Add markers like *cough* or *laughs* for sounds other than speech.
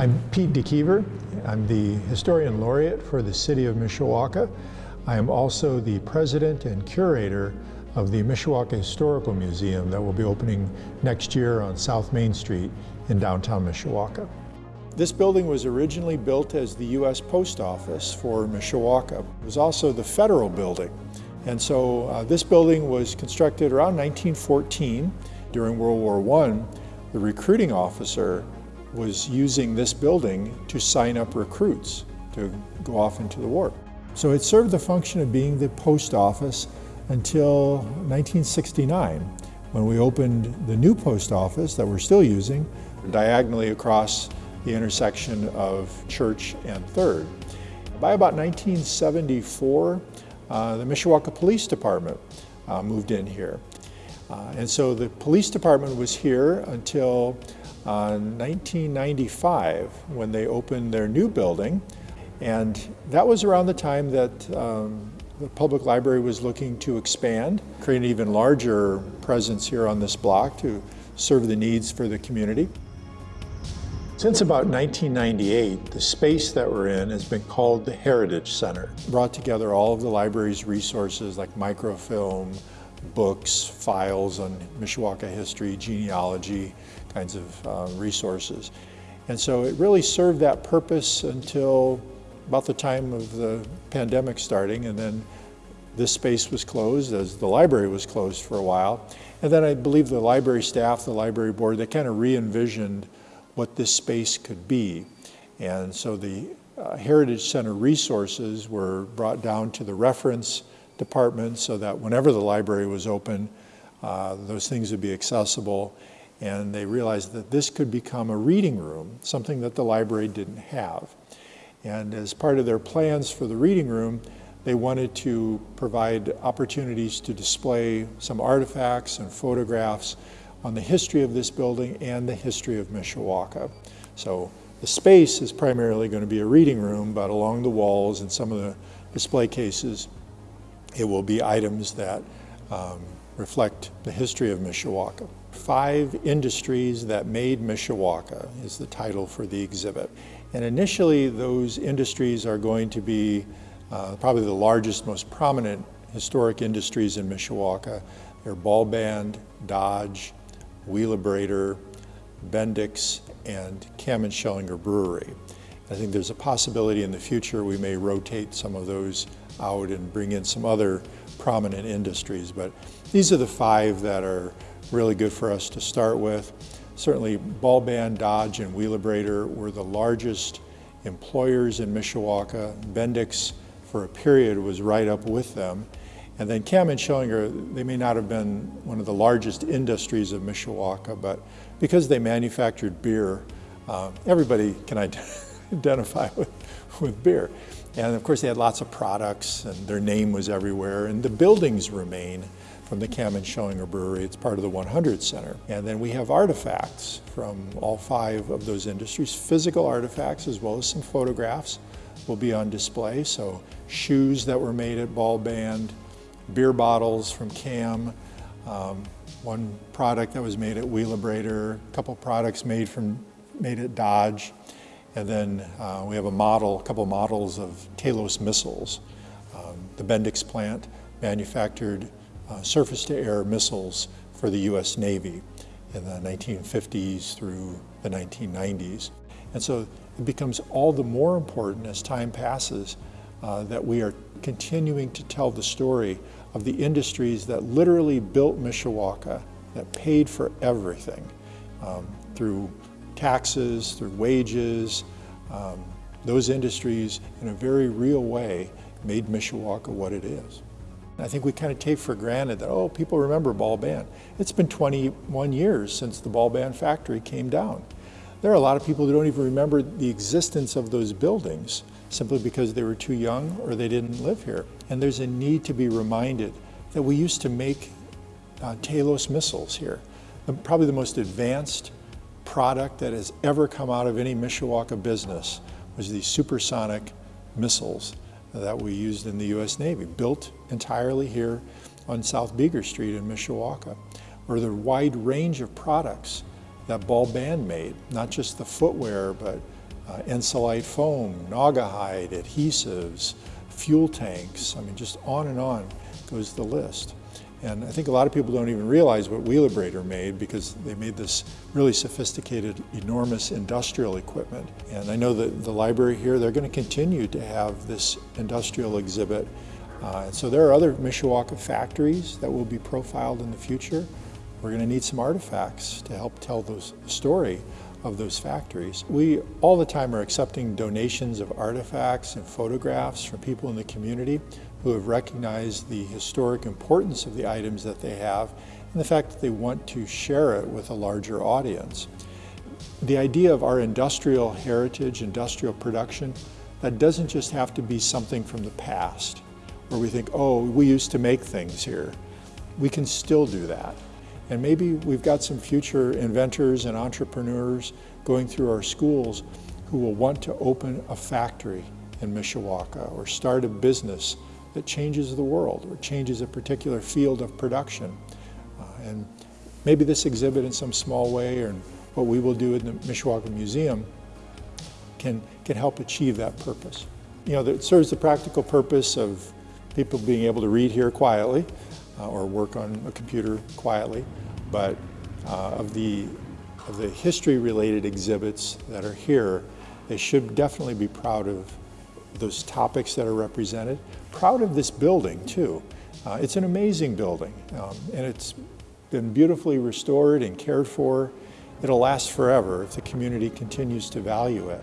I'm Pete DeKever. I'm the Historian Laureate for the City of Mishawaka. I am also the President and Curator of the Mishawaka Historical Museum that will be opening next year on South Main Street in downtown Mishawaka. This building was originally built as the U.S. Post Office for Mishawaka. It was also the federal building. And so uh, this building was constructed around 1914. During World War I, the recruiting officer was using this building to sign up recruits to go off into the war. So it served the function of being the post office until 1969 when we opened the new post office that we're still using diagonally across the intersection of Church and 3rd. By about 1974, uh, the Mishawaka Police Department uh, moved in here. Uh, and so the police department was here until 1995 uh, when they opened their new building. And that was around the time that um, the public library was looking to expand, create an even larger presence here on this block to serve the needs for the community. Since about 1998, the space that we're in has been called the Heritage Center. Brought together all of the library's resources like microfilm, books, files on Mishawaka history, genealogy, kinds of uh, resources. And so it really served that purpose until about the time of the pandemic starting, and then this space was closed as the library was closed for a while. And then I believe the library staff, the library board, they kind of re-envisioned what this space could be. And so the uh, Heritage Center resources were brought down to the reference department so that whenever the library was open, uh, those things would be accessible. And they realized that this could become a reading room, something that the library didn't have. And as part of their plans for the reading room, they wanted to provide opportunities to display some artifacts and photographs on the history of this building and the history of Mishawaka. So the space is primarily going to be a reading room, but along the walls and some of the display cases, it will be items that um, reflect the history of Mishawaka. Five Industries That Made Mishawaka is the title for the exhibit. And initially, those industries are going to be uh, probably the largest, most prominent historic industries in Mishawaka. They're Ball Band, Dodge, Wheelabrator, Bendix, and Kamm and Schellinger Brewery. I think there's a possibility in the future we may rotate some of those out and bring in some other prominent industries, but these are the five that are really good for us to start with. Certainly Ball Band, Dodge, and Wheelabrator were the largest employers in Mishawaka. Bendix, for a period, was right up with them. And then Kamm and Schellinger, they may not have been one of the largest industries of Mishawaka, but because they manufactured beer, uh, everybody can identify *laughs* *laughs* with, with beer. And of course they had lots of products and their name was everywhere and the buildings remain from the Kamm and Schellinger Brewery. It's part of the 100 Center. And then we have artifacts from all five of those industries, physical artifacts as well as some photographs will be on display. So shoes that were made at Ball Band, beer bottles from Kamm, um, one product that was made at Wheelabrator, a couple products made from made at Dodge, and then uh, we have a model, a couple models of Talos missiles. Um, the Bendix plant manufactured uh, surface-to-air missiles for the U.S. Navy in the 1950s through the 1990s. And so it becomes all the more important as time passes uh, that we are continuing to tell the story of the industries that literally built Mishawaka, that paid for everything um, through taxes, through wages. Um, those industries, in a very real way, made Mishawaka what it is. I think we kind of take for granted that, oh, people remember Ball Band. It's been 21 years since the Ball Band factory came down. There are a lot of people who don't even remember the existence of those buildings simply because they were too young or they didn't live here. And there's a need to be reminded that we used to make uh, Talos missiles here. Probably the most advanced product that has ever come out of any Mishawaka business was these supersonic missiles that we used in the U.S. Navy, built entirely here on South Beager Street in Mishawaka, or the wide range of products that Ball Band made, not just the footwear, but uh, Ensolite foam, Naugahyde, adhesives, fuel tanks, I mean just on and on goes the list. And I think a lot of people don't even realize what Wheelabrator made because they made this really sophisticated, enormous industrial equipment. And I know that the library here, they're going to continue to have this industrial exhibit. Uh, so there are other Mishawaka factories that will be profiled in the future. We're going to need some artifacts to help tell the story of those factories. We all the time are accepting donations of artifacts and photographs from people in the community who have recognized the historic importance of the items that they have and the fact that they want to share it with a larger audience. The idea of our industrial heritage, industrial production, that doesn't just have to be something from the past where we think, oh, we used to make things here. We can still do that. And maybe we've got some future inventors and entrepreneurs going through our schools who will want to open a factory in Mishawaka or start a business that changes the world or changes a particular field of production. Uh, and maybe this exhibit in some small way or what we will do in the Mishawaka Museum can, can help achieve that purpose. You know, it serves the practical purpose of people being able to read here quietly uh, or work on a computer quietly, but uh, of the of the history related exhibits that are here, they should definitely be proud of those topics that are represented. Proud of this building too. Uh, it's an amazing building um, and it's been beautifully restored and cared for. It'll last forever if the community continues to value it.